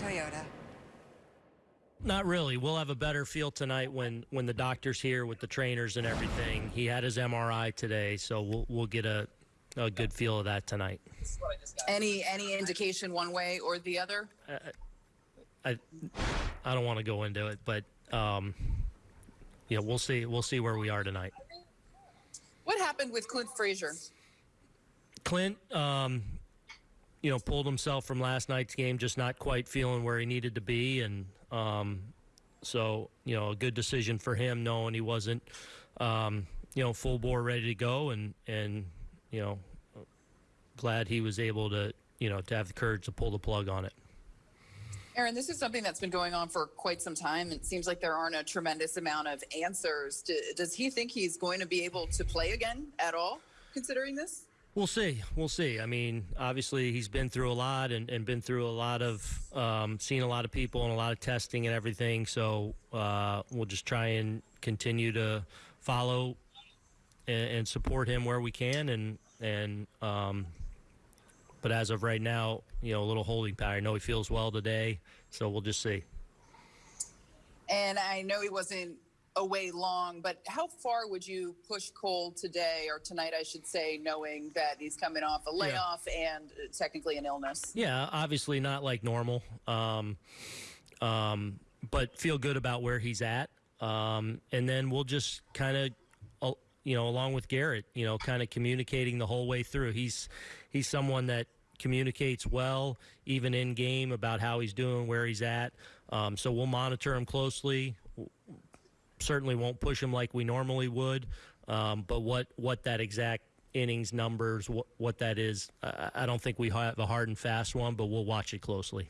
Toyota. Not really. We'll have a better feel tonight when when the doctor's here with the trainers and everything. He had his MRI today, so we'll we'll get a a good feel of that tonight. Any any indication one way or the other? I I don't want to go into it, but um, yeah, we'll see. We'll see where we are tonight. What happened with Clint Frazier? Clint, um, you know, pulled himself from last night's game, just not quite feeling where he needed to be, and um, so you know, a good decision for him, knowing he wasn't, um, you know, full bore ready to go, and and you know, glad he was able to, you know, to have the courage to pull the plug on it. Aaron, this is something that's been going on for quite some time. It seems like there aren't a tremendous amount of answers. Do, does he think he's going to be able to play again at all, considering this? We'll see. We'll see. I mean, obviously, he's been through a lot and, and been through a lot of, um, seen a lot of people and a lot of testing and everything. So uh, we'll just try and continue to follow and, and support him where we can. And, and, um, but as of right now, you know, a little holding pattern. I know he feels well today, so we'll just see. And I know he wasn't away long, but how far would you push Cole today or tonight, I should say, knowing that he's coming off a layoff and uh, technically an illness? Yeah, obviously not like normal, um, um, but feel good about where he's at. Um, and then we'll just kind of, uh, you know, along with Garrett, you know, kind of communicating the whole way through. He's he's someone that communicates well, even in game, about how he's doing, where he's at. Um, so we'll monitor him closely. Certainly won't push him like we normally would, um, but what what that exact innings numbers, what what that is, I, I don't think we have a hard and fast one, but we'll watch it closely.